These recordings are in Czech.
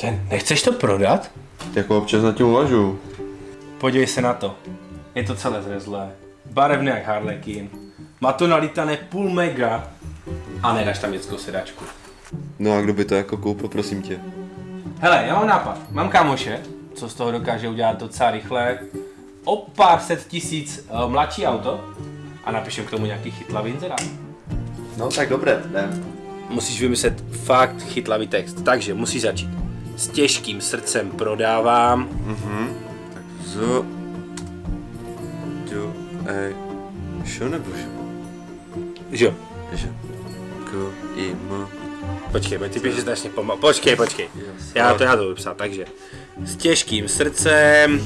Ten, nechceš to prodat? Jako občas na tím uvažuju. Podívej se na to. Je to celé zrezlé. Barevné jak Harlequin. Má to nalítané půl mega. A nedáš tam dětskou sedačku. No a kdo by to jako koupil, prosím tě? Hele, já mám nápad. Mám kámoše, co z toho dokáže udělat docela rychle. O pár set tisíc uh, mladší auto a napíšu k tomu nějaký chytlavý inzerát. No tak dobré, jdem. Musíš vymyslet fakt chytlavý text, takže musíš začít. S těžkým srdcem prodávám. Z... Do... E... Šo nebo šo? Že jo? Že? K... I... M... Počkej, ty píšeš strašně pomalu. Počkej, počkej. Já to, já to budu psát, takže. S těžkým srdcem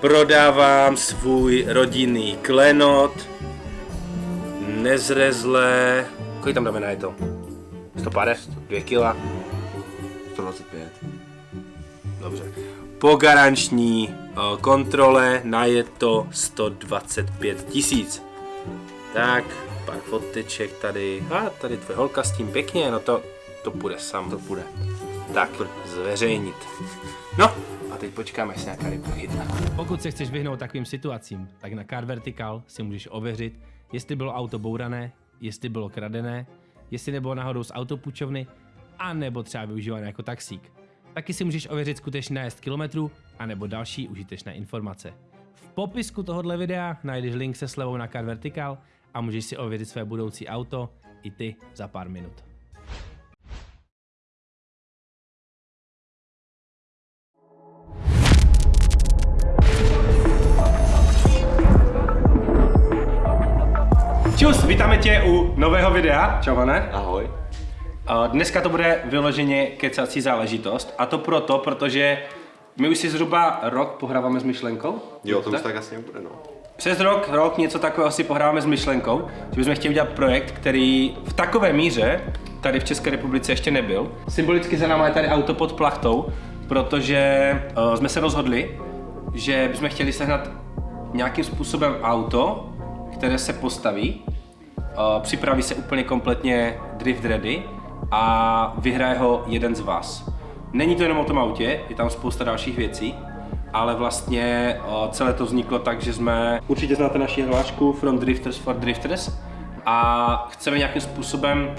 prodávám svůj rodinný klenot. Nezrezlé. Kolik tam dáme na je to? 150? 2 kila? 125. Dobře. Po garanční eh, kontrole na je to 125 tisíc. Tak, pár foteček tady. A tady tvoje holka s tím pěkně, no to, to půjde sam. To půjde. Tak, zveřejnit. No, a teď počkáme, jestli nějaká ryba chytne. Pokud se chceš vyhnout takovým situacím, tak na Car Vertical si můžeš ověřit, jestli bylo auto bourané, jestli bylo kradené, jestli nebylo náhodou z autopůjčovny, a nebo třeba využívané jako taxík. Taky si můžeš ověřit skutečný nájezd kilometrů, anebo další užitečné informace. V popisku tohohle videa najdeš link se slevou na Car Vertical a můžeš si ověřit své budoucí auto i ty za pár minut. Čus, vítáme tě u nového videa. Čau, Hane. Ahoj. Dneska to bude vyloženě kecací záležitost a to proto, protože my už si zhruba rok pohráváme s myšlenkou. Jo, to už tak asi nebude, no. Přes rok, rok něco takového si pohráváme s myšlenkou, že bychom chtěli udělat projekt, který v takové míře tady v České republice ještě nebyl. Symbolicky za náma je tady auto pod plachtou, protože uh, jsme se rozhodli, že bychom chtěli sehnat nějakým způsobem auto, které se postaví, uh, připraví se úplně kompletně drift ready a vyhraje ho jeden z vás. Není to jenom o tom autě, je tam spousta dalších věcí, ale vlastně celé to vzniklo tak, že jsme... Určitě znáte naši hlášku From Drifters for Drifters a chceme nějakým způsobem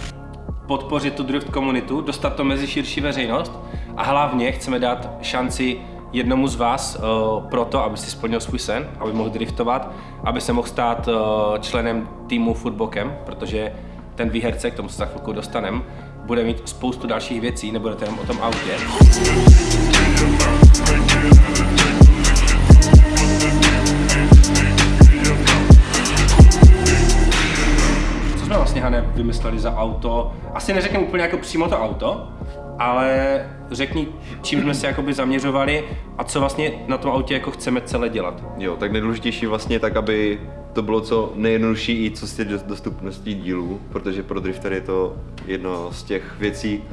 podpořit tu drift komunitu, dostat to mezi širší veřejnost a hlavně chceme dát šanci jednomu z vás uh, pro to, aby si splnil svůj sen, aby mohl driftovat, aby se mohl stát uh, členem týmu Footbokem, protože ten výherce, k tomu se za chvilku dostaneme, bude mít spoustu dalších věcí, nebude to jenom o tom autě. Co jsme vlastně, Hane, vymysleli za auto? Asi neřekneme úplně jako přímo to auto, ale řekni, čím jsme se jakoby zaměřovali a co vlastně na tom autě jako chceme celé dělat. Jo, tak nejdůležitější vlastně tak, aby to bylo co nejjednodušší i co těch dostupností dílů, protože pro drifter je to jedno z těch věcí,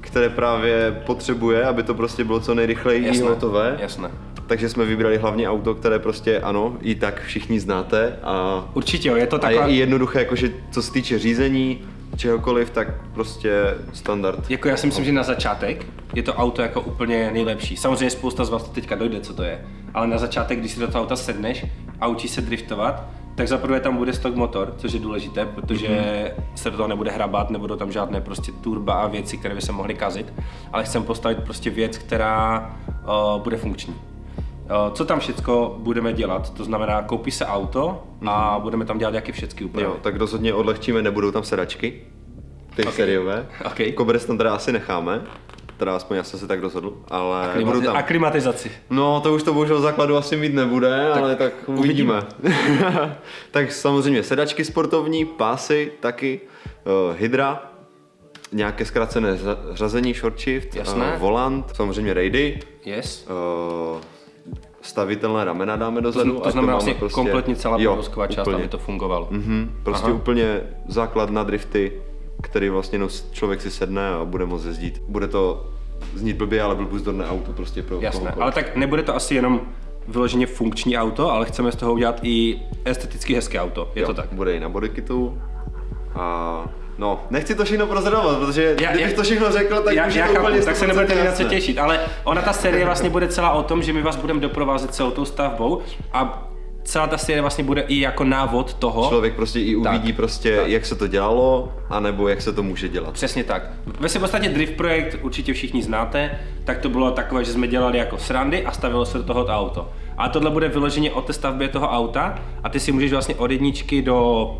které právě potřebuje, aby to prostě bylo co nejrychleji Jasné, hotové. jasné. Takže jsme vybrali hlavně auto, které prostě ano, i tak všichni znáte a, Určitě jo, je to a taková... je i jednoduché, jakože co se týče řízení, čehokoliv, tak prostě standard. Jako já si myslím, že na začátek je to auto jako úplně nejlepší. Samozřejmě spousta z vás to teďka dojde, co to je. Ale na začátek, když si do toho auta sedneš a učíš se driftovat, tak zaprvé tam bude stock motor, což je důležité, protože mm-hmm. se do toho nebude hrabat, nebudou tam žádné prostě turba a věci, které by se mohly kazit, ale chcem postavit prostě věc, která uh, bude funkční. Uh, co tam všecko budeme dělat? To znamená, koupí se auto a mm-hmm. budeme tam dělat jaké všechny úpravy. Jo, tak rozhodně odlehčíme, nebudou tam sedačky, ty Ok. sériové. Ok. Koberec tam teda asi necháme, teda aspoň já jsem se tak rozhodl, ale budou Klimati- tam. a klimatizaci. No, to už to bohužel základu asi mít nebude, tak ale tak uvidíme. tak samozřejmě sedačky sportovní, pásy taky, uh, hydra, nějaké zkrácené řa- řazení, short shift, Jasné. Uh, volant, samozřejmě raidy, Yes. uh, stavitelné ramena dáme dozadu. To ať znamená máme vlastně kompletně celá Jo, podvozková část, úplně. aby to fungovalo. Mhm, prostě Aha. úplně základ na drifty, který vlastně nos, člověk si sedne a bude moct jezdit. Bude to znít blbě, ale byl buzdorné auto prostě pro Jasné, kohokoliv. ale tak nebude to asi jenom vyloženě funkční auto, ale chceme z toho udělat i esteticky hezké auto, je Jo, to tak? Bude i na bodykitu a No, nechci to všechno prozradovat, protože Já- kdybych já- to všechno řekl, tak já, už já to chápu, úplně tak se nebudete 100% na co těšit, ale ona ta série vlastně bude celá o tom, že my vás budeme doprovázet celou tou stavbou a celá ta série vlastně bude i jako návod toho. Člověk prostě i uvidí Tak, prostě, tak. jak se to dělalo, anebo jak se to může dělat. Přesně tak. Ve si v podstatě Drift projekt určitě všichni znáte, tak to bylo takové, že jsme dělali jako srandy a stavilo se do toho to auto. A tohle bude vyloženě o té stavbě toho auta a ty si můžeš vlastně od jedničky do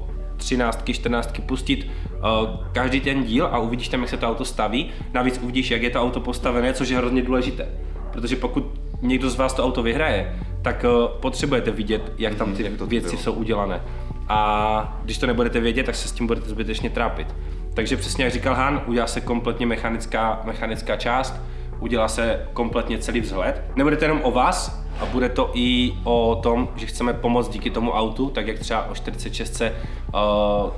13, 14 pustit uh, každý ten díl a uvidíš tam, jak se to auto staví. Navíc uvidíš, jak je to auto postavené, což je hrozně důležité. Protože pokud někdo z vás to auto vyhraje, tak uh, potřebujete vidět, jak tam ty věci jsou udělané. A když to nebudete vědět, tak se s tím budete zbytečně trápit. Takže přesně jak říkal Han, udělá se kompletně mechanická, mechanická část, udělá se kompletně celý vzhled. Nebude to jenom o vás, a bude to i o tom, že chceme pomoct díky tomu autu, tak jak třeba o 46 uh,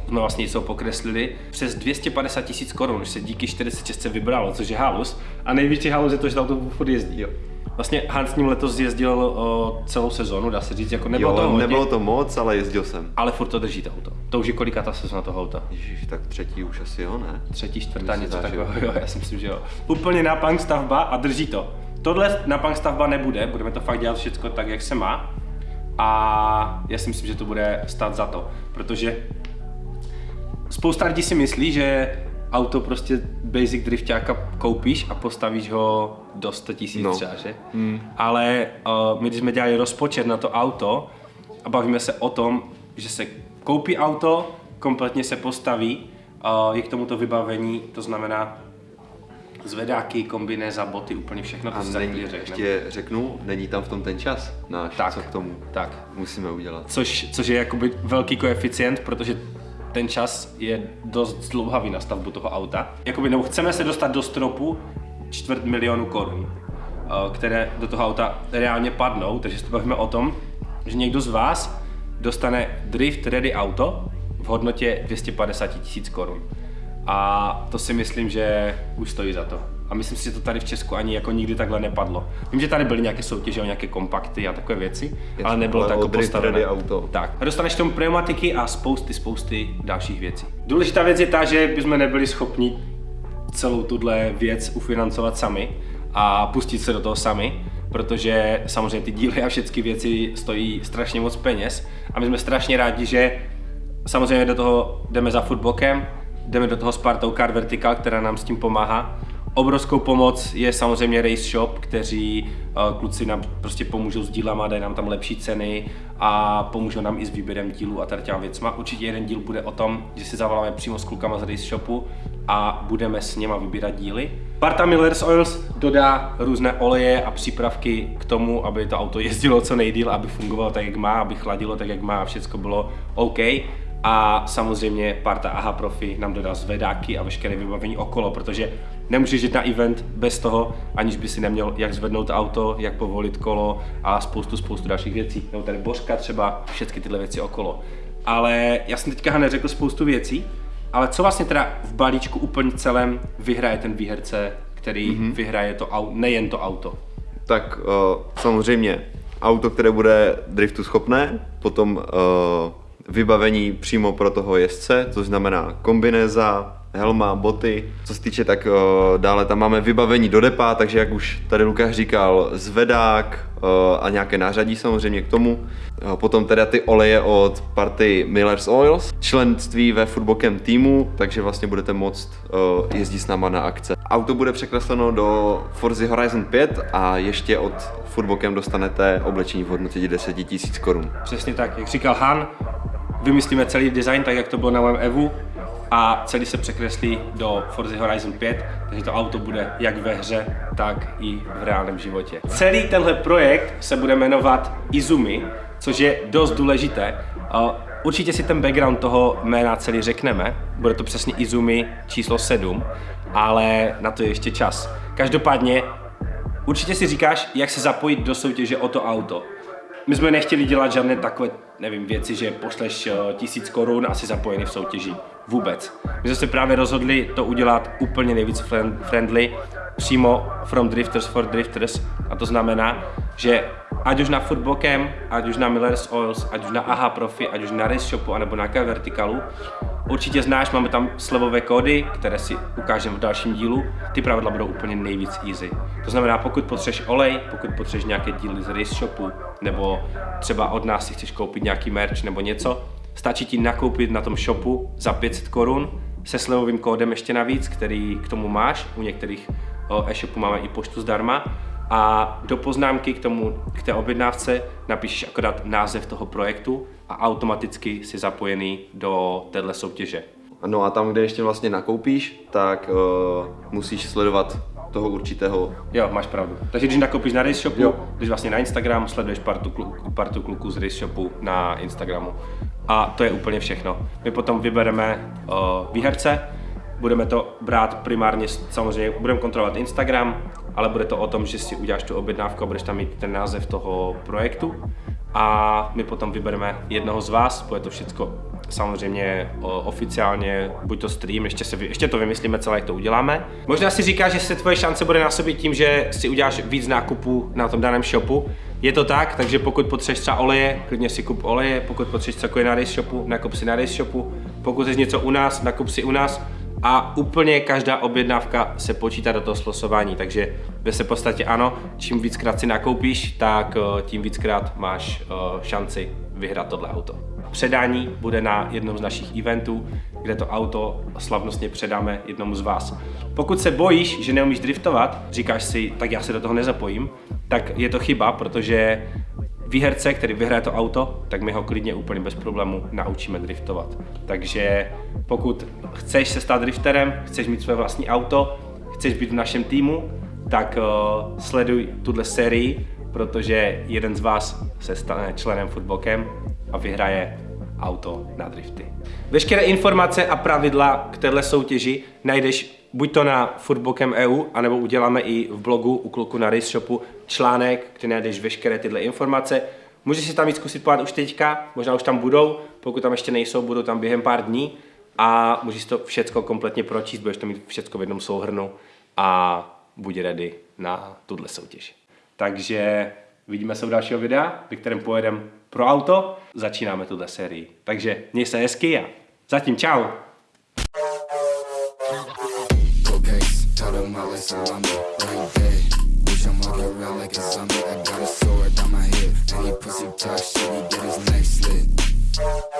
jsme vlastně něco pokreslili, přes 250 tisíc korun, že se díky 46 vybralo, což je halus. A největší halus je to, že to auto furt jezdí. Jo. Vlastně Han s ním letos jezdil uh, celou sezonu, dá se říct, jako nebylo jo, to hodně, nebylo to moc, ale jezdil jsem. ale furt to drží to auto. To už je kolika ta sezona toho auta? Ježíš, tak třetí už asi jo, ne? Třetí, čtvrtá, něco takového, jo, já si myslím, že jo. Úplně na punk stavba a drží to. Tohle na punk stavba nebude, budeme to fakt dělat všechno tak, jak se má. A já si myslím, že to bude stát za to, protože spousta lidí si myslí, že auto prostě basic driftáka koupíš a postavíš ho do 100 tisíc No. třeba, že? Ale uh, my když jsme dělali rozpočet na to auto a bavíme se o tom, že se koupí auto, kompletně se postaví, uh, je k tomuto vybavení, to znamená zvedáky, kombinéza, boty, úplně všechno, to A si není, řekneme. ještě řeknu, není tam v tom ten čas náš, Tak. co k tomu Tak, musíme udělat. což, což je jakoby velký koeficient, protože ten čas je dost dlouhavý na stavbu toho auta. Jakoby, nebo chceme se dostat do stropu čtvrt milionu korun, eh, které do toho auta reálně padnou, takže se bavíme o tom, že někdo z vás dostane Drift Ready auto v hodnotě 250 tisíc korun. A to si myslím, že už stojí za to. A myslím si, že to tady v Česku ani jako nikdy takhle nepadlo. Vím, že tady byly nějaké soutěže o nějaké kompakty a takové věci, ale nebylo ale to o jako Drift postavené. Auto. Tak. A dostaneš tomu pneumatiky a spousty, spousty dalších věcí. Důležitá věc je ta, že bychom nebyli schopni celou tuhle věc ufinancovat sami a pustit se do toho sami, protože samozřejmě ty díly a všechny věci stojí strašně moc peněz a my jsme strašně rádi, že samozřejmě do toho jdeme za footbokem, jdeme do toho s partou Car Vertical, která nám s tím pomáhá. Obrovskou pomoc je samozřejmě Race Shop, kteří uh, kluci nám prostě pomůžou s dílama, dají nám tam lepší ceny a pomůžou nám i s výběrem dílů a tady těma věcma. Určitě jeden díl bude o tom, že si zavoláme přímo s klukama z Race Shopu a budeme s něma vybírat díly. Parta Miller's Oils dodá různé oleje a přípravky k tomu, aby to auto jezdilo co nejdíl, aby fungovalo tak, jak má, aby chladilo tak, jak má a všechno bylo OK. A samozřejmě parta AHA Profi nám dodá zvedáky a veškeré vybavení okolo, protože nemůžeš jít na event bez toho, aniž by si neměl jak zvednout auto, jak povolit kolo a spoustu, spoustu dalších věcí. Nebo tady božka třeba, všechny tyhle věci okolo. Ale já jsem teďka neřekl spoustu věcí, ale co vlastně teda v balíčku úplně celém vyhraje ten výherce, který mm-hmm. vyhraje to auto, nejen to auto. Tak uh, samozřejmě auto, které bude driftu schopné, potom uh, vybavení přímo pro toho jezdce, což znamená kombinéza, helma, boty. Co se týče, tak uh, dále tam máme vybavení do depa, takže jak už tady Lukáš říkal, zvedák uh, a nějaké nářadí samozřejmě k tomu. Uh, potom teda ty oleje od party Miller's Oils, členství ve Footbokem týmu, takže vlastně budete moct jezdit s náma na akce. Auto bude překresleno do Forza Horizon 5 a ještě od Footbokem dostanete oblečení v hodnotě 10 000 korun. Přesně tak, jak říkal Han, vymyslíme celý design tak, jak to bylo na mém Evu a celý se překreslí do Forza Horizon 5, takže to auto bude jak ve hře, tak i v reálném životě. Celý tenhle projekt se bude jmenovat Izumi, což je dost důležité. Určitě si ten background toho jména celý řekneme, bude to přesně Izumi číslo 7, ale na to je ještě čas. Každopádně Určitě si říkáš, jak se zapojit do soutěže o to auto. My jsme nechtěli dělat žádné takové, nevím, věci, že pošleš eh, tisíc korun a jsi zapojený v soutěži. Vůbec. My jsme se právě rozhodli to udělat úplně nejvíc friend- friendly, přímo from drifters for drifters. A to znamená, že ať už na Foodbokem, ať už na Miller's Oils, ať už na AHA Profi, ať už na Race Shopu, anebo na K Verticalu. Určitě znáš, máme tam slevové kódy, které si ukážeme v dalším dílu. Ty pravidla budou úplně nejvíc easy. To znamená, pokud potřebuješ olej, pokud potřebuješ nějaké díly z Race Shopu, nebo třeba od nás si chceš koupit nějaký merch nebo něco, stačí ti nakoupit na tom shopu za 500 korun se slevovým kódem ještě navíc, který k tomu máš. U některých e-shopů máme i poštu zdarma a do poznámky k, tomu, k té objednávce napíšeš akorát název toho projektu a automaticky si zapojený do téhle soutěže. No a tam, kde ještě vlastně nakoupíš, tak uh, musíš sledovat toho určitého. Jo, máš pravdu. Takže když nakoupíš na Race Shopu, jo. když vlastně na Instagram, sleduješ partu, kluk, partu kluků z Race Shopu na Instagramu. A to je úplně všechno. My potom vybereme uh, výherce, budeme to brát primárně, samozřejmě budeme kontrolovat Instagram, ale bude to o tom, že si uděláš tu objednávku a budeš tam mít ten název toho projektu a my potom vybereme jednoho z vás, bude to všechno samozřejmě oficiálně, buď to stream, ještě, se, ještě to vymyslíme celé, jak to uděláme. Možná si říkáš, že se tvoje šance bude násobit tím, že si uděláš víc nákupů na tom daném shopu. Je to tak, takže pokud potřebuješ třeba oleje, klidně si kup oleje, pokud potřebuješ cokoliv na race shopu, nakup si na race shopu, pokud chceš něco u nás, nakup si u nás a úplně každá objednávka se počítá do toho slosování, takže ve se podstatě ano, čím víckrát si nakoupíš, tak eh, tím víckrát máš eh, šanci vyhrát tohle auto. Předání bude na jednom z našich eventů, kde to auto slavnostně předáme jednomu z vás. Pokud se bojíš, že neumíš driftovat, říkáš si, tak já se do toho nezapojím, tak je to chyba, protože výherce, který vyhraje to auto, tak my ho klidně úplně bez problému naučíme driftovat. Takže pokud chceš se stát drifterem, chceš mít své vlastní auto, chceš být v našem týmu, tak uh, sleduj tuhle sérii, protože jeden z vás se stane členem Footbokem a vyhraje auto na drifty. Veškeré informace a pravidla k této soutěži najdeš buď to na Footbokem EU, anebo uděláme i v blogu u kluku na Race Shopu článek, kde najdeš veškeré tyhle informace. Můžeš si tam jít zkusit podát už teďka, možná už tam budou, pokud tam ještě nejsou, budou tam během pár dní a můžeš to všechno kompletně pročíst, budeš to mít všechno v jednom souhrnu a buď ready na tuhle soutěž. Takže vidíme se u dalšího videa, ve kterém pojedeme pro auto, začínáme tuhle sérii. Takže měj se hezky a zatím čau! I'm walking around like a zombie I got a sword on my hip, and he pussy talk shit, he get his neck slit